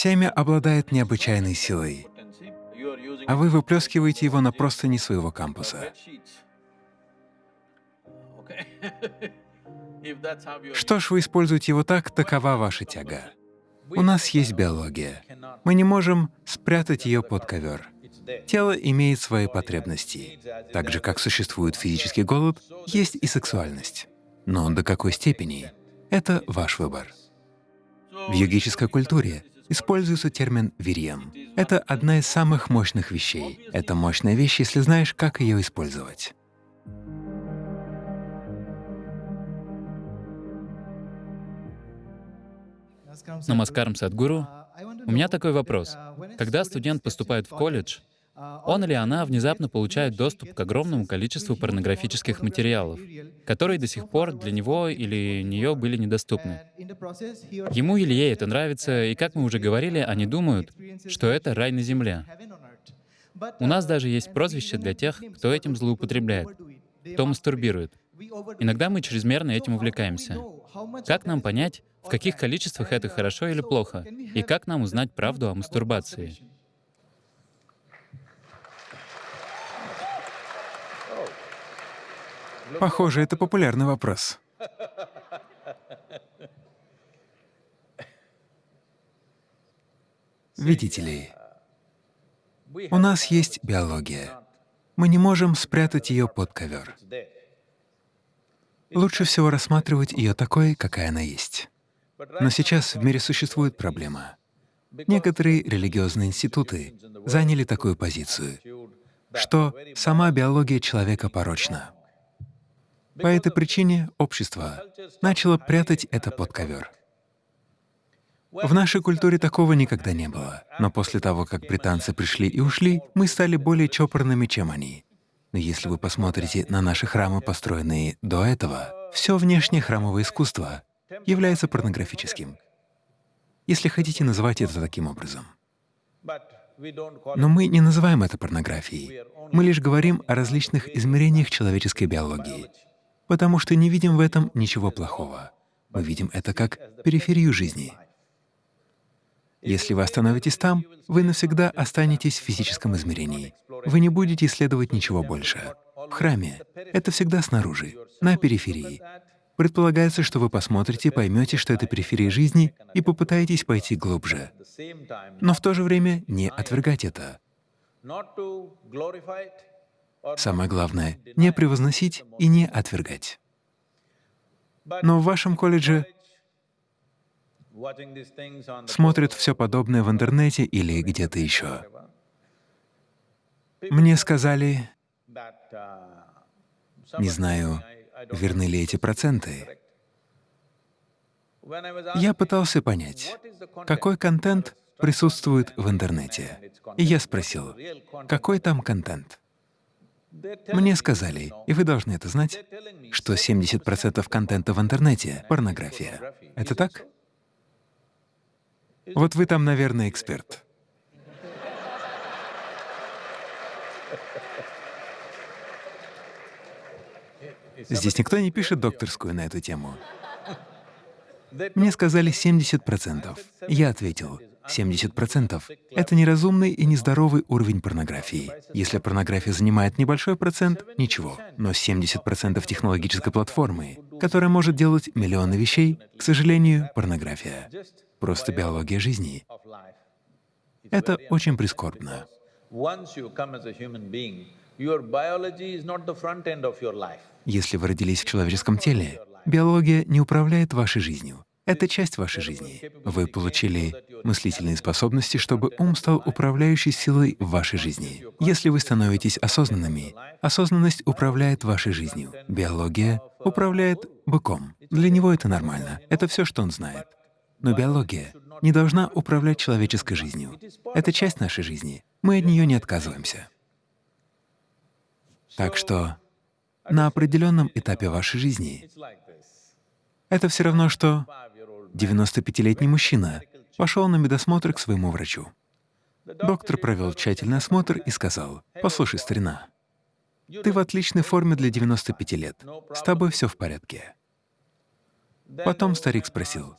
Семя обладает необычайной силой, а вы выплескиваете его на простыни своего кампуса. Что ж, вы используете его так, такова ваша тяга. У нас есть биология. Мы не можем спрятать ее под ковер. Тело имеет свои потребности. Так же, как существует физический голод, есть и сексуальность. Но до какой степени — это ваш выбор. В йогической культуре используется термин «вирьям». Это одна из самых мощных вещей. Это мощная вещь, если знаешь, как ее использовать. Намаскарам Садгуру. У меня такой вопрос. Когда студент поступает в колледж, он или она внезапно получает доступ к огромному количеству порнографических материалов, которые до сих пор для него или нее были недоступны. Ему или ей это нравится, и, как мы уже говорили, они думают, что это рай на земле. У нас даже есть прозвище для тех, кто этим злоупотребляет, кто мастурбирует. Иногда мы чрезмерно этим увлекаемся. Как нам понять, в каких количествах это хорошо или плохо, и как нам узнать правду о мастурбации? Похоже, это популярный вопрос. Видите ли, у нас есть биология. Мы не можем спрятать ее под ковер. Лучше всего рассматривать ее такой, какая она есть. Но сейчас в мире существует проблема. Некоторые религиозные институты заняли такую позицию, что сама биология человека порочна. По этой причине общество начало прятать это под ковер. В нашей культуре такого никогда не было. Но после того, как британцы пришли и ушли, мы стали более чопорными, чем они. Но если вы посмотрите на наши храмы, построенные до этого, все внешнее храмовое искусство является порнографическим. Если хотите, называть это таким образом. Но мы не называем это порнографией. Мы лишь говорим о различных измерениях человеческой биологии потому что не видим в этом ничего плохого. Мы видим это как периферию жизни. Если вы остановитесь там, вы навсегда останетесь в физическом измерении. Вы не будете исследовать ничего больше. В храме — это всегда снаружи, на периферии. Предполагается, что вы посмотрите, поймете, что это периферия жизни, и попытаетесь пойти глубже. Но в то же время не отвергать это. Самое главное — не превозносить и не отвергать. Но в вашем колледже смотрят все подобное в интернете или где-то еще. Мне сказали, не знаю, верны ли эти проценты. Я пытался понять, какой контент присутствует в интернете. И я спросил, какой там контент? Мне сказали, и вы должны это знать, что 70% контента в интернете — порнография. Это так? Вот вы там, наверное, эксперт. Здесь никто не пишет докторскую на эту тему. Мне сказали 70%. Я ответил, 70% — это неразумный и нездоровый уровень порнографии. Если порнография занимает небольшой процент — ничего, но 70% технологической платформы, которая может делать миллионы вещей, к сожалению, порнография. Просто биология жизни. Это очень прискорбно. Если вы родились в человеческом теле, биология не управляет вашей жизнью. Это часть вашей жизни. Вы получили мыслительные способности, чтобы ум стал управляющей силой в вашей жизни. Если вы становитесь осознанными, осознанность управляет вашей жизнью. Биология управляет быком. Для него это нормально. Это все, что он знает. Но биология не должна управлять человеческой жизнью. Это часть нашей жизни. Мы от нее не отказываемся. Так что на определенном этапе вашей жизни это все равно, что 95-летний мужчина пошел на медосмотр к своему врачу. Доктор провел тщательный осмотр и сказал, «Послушай, старина, ты в отличной форме для 95 лет, с тобой все в порядке». Потом старик спросил,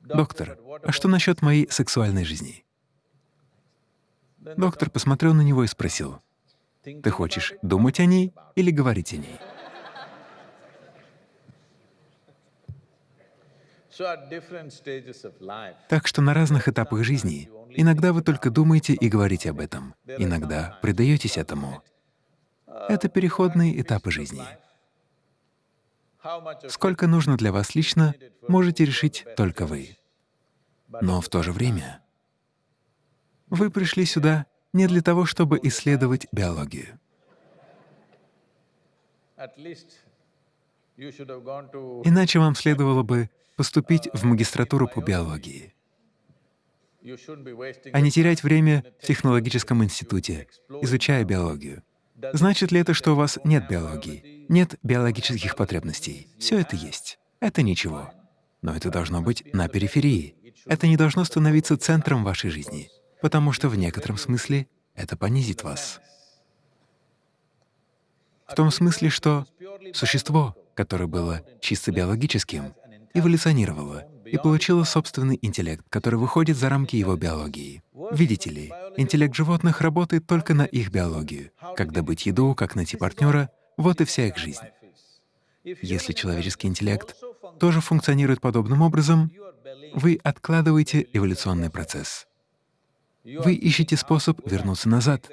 «Доктор, а что насчет моей сексуальной жизни?» Доктор посмотрел на него и спросил, «Ты хочешь думать о ней или говорить о ней?» Так что на разных этапах жизни иногда вы только думаете и говорите об этом, иногда предаетесь этому. Это переходные этапы жизни. Сколько нужно для вас лично, можете решить только вы. Но в то же время вы пришли сюда не для того, чтобы исследовать биологию. Иначе вам следовало бы поступить в магистратуру по биологии, а не терять время в технологическом институте, изучая биологию. Значит ли это, что у вас нет биологии, нет биологических потребностей? Все это есть. Это ничего. Но это должно быть на периферии. Это не должно становиться центром вашей жизни, потому что в некотором смысле это понизит вас. В том смысле, что существо, которое было чисто биологическим, эволюционировало и получило собственный интеллект, который выходит за рамки его биологии. Видите ли, интеллект животных работает только на их биологию. Как добыть еду, как найти партнера — вот и вся их жизнь. Если человеческий интеллект тоже функционирует подобным образом, вы откладываете эволюционный процесс. Вы ищете способ вернуться назад,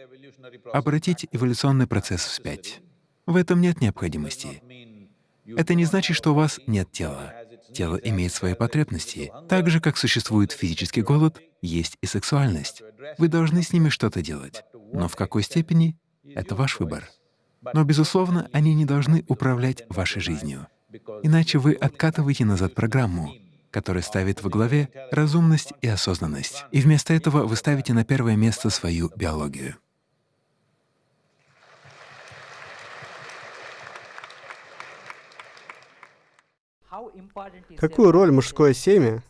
обратить эволюционный процесс вспять. В этом нет необходимости. Это не значит, что у вас нет тела. Тело имеет свои потребности. Так же, как существует физический голод, есть и сексуальность. Вы должны с ними что-то делать. Но в какой степени — это ваш выбор. Но, безусловно, они не должны управлять вашей жизнью. Иначе вы откатываете назад программу, которая ставит во главе разумность и осознанность. И вместо этого вы ставите на первое место свою биологию. Какую роль мужское семя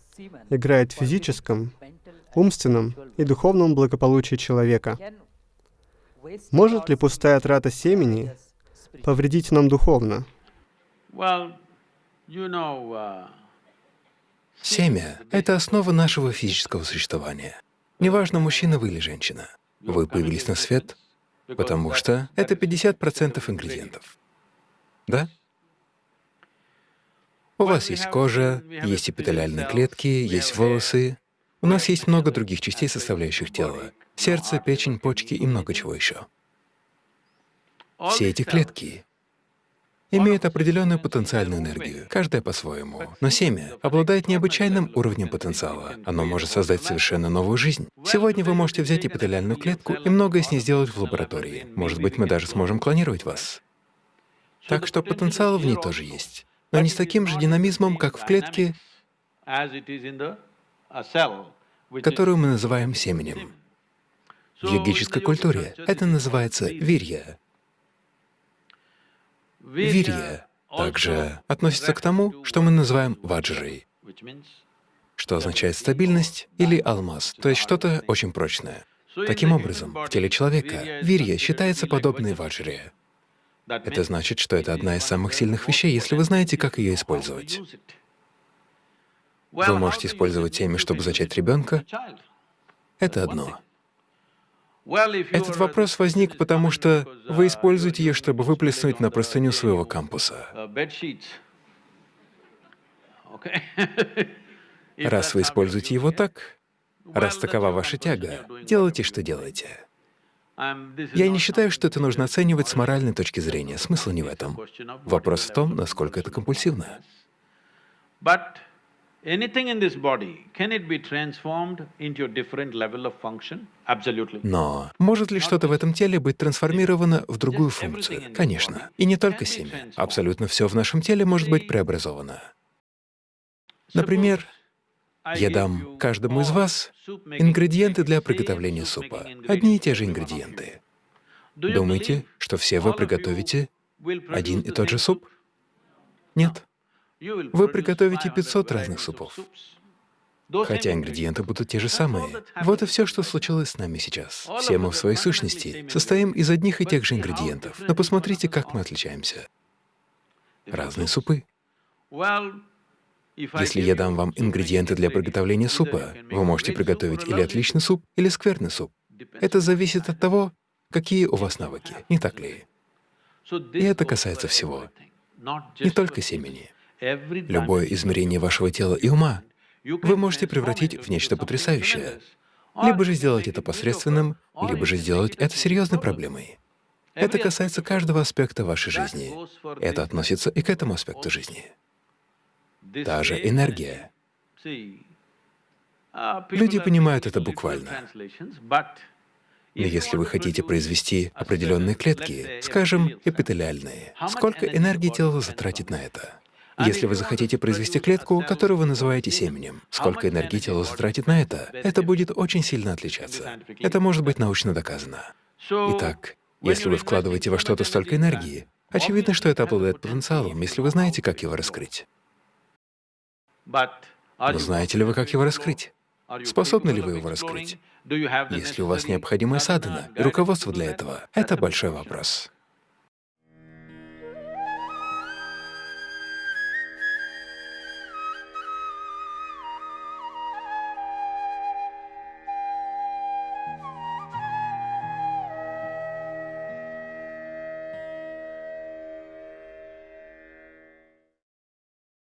играет в физическом, умственном и духовном благополучии человека? Может ли пустая трата семени повредить нам духовно? Семя — это основа нашего физического существования. Неважно, мужчина вы или женщина. Вы появились на свет, потому что это 50% ингредиентов. Да? У вас есть кожа, есть эпителиальные клетки, есть волосы. У нас есть много других частей, составляющих тело. Сердце, печень, почки и много чего еще. Все эти клетки имеют определенную потенциальную энергию, каждая по-своему. Но семя обладает необычайным уровнем потенциала. Оно может создать совершенно новую жизнь. Сегодня вы можете взять эпителиальную клетку и многое с ней сделать в лаборатории. Может быть, мы даже сможем клонировать вас. Так что потенциал в ней тоже есть но не с таким же динамизмом, как в клетке, которую мы называем семенем. В йогической культуре это называется вирья. Вирья также относится к тому, что мы называем ваджрой, что означает стабильность или алмаз, то есть что-то очень прочное. Таким образом, в теле человека вирья считается подобной ваджре. Это значит, что это одна из самых сильных вещей, если вы знаете, как ее использовать. Вы можете использовать семя, чтобы зачать ребенка. Это одно. Этот вопрос возник, потому что вы используете ее, чтобы выплеснуть на простыню своего кампуса. Раз вы используете его так, раз такова ваша тяга, делайте, что делаете. Я не считаю, что это нужно оценивать с моральной точки зрения. Смысл не в этом. Вопрос в том, насколько это компульсивно. Но может ли что-то в этом теле быть трансформировано в другую функцию? Конечно. И не только семя. Абсолютно все в нашем теле может быть преобразовано. Например, я дам каждому из вас ингредиенты для приготовления супа. Одни и те же ингредиенты. Думаете, что все вы приготовите один и тот же суп? Нет. Вы приготовите 500 разных супов. Хотя ингредиенты будут те же самые. Вот и все, что случилось с нами сейчас. Все мы в своей сущности состоим из одних и тех же ингредиентов. Но посмотрите, как мы отличаемся. Разные супы. Если я дам вам ингредиенты для приготовления супа, вы можете приготовить или отличный суп, или скверный суп. Это зависит от того, какие у вас навыки, не так ли? И это касается всего, не только семени. Любое измерение вашего тела и ума вы можете превратить в нечто потрясающее, либо же сделать это посредственным, либо же сделать это серьезной проблемой. Это касается каждого аспекта вашей жизни. Это относится и к этому аспекту жизни. Та же энергия. Люди понимают это буквально. Но если вы хотите произвести определенные клетки, скажем, эпителиальные, сколько энергии тело затратит на это? Если вы захотите произвести клетку, которую вы называете семенем, сколько энергии тело затратит на это, это будет очень сильно отличаться. Это может быть научно доказано. Итак, если вы вкладываете во что-то столько энергии, очевидно, что это обладает потенциалом, если вы знаете, как его раскрыть. Но знаете ли вы, как его раскрыть? Способны ли вы его раскрыть? Есть ли у вас необходимая садхана и руководство для этого? Это большой вопрос.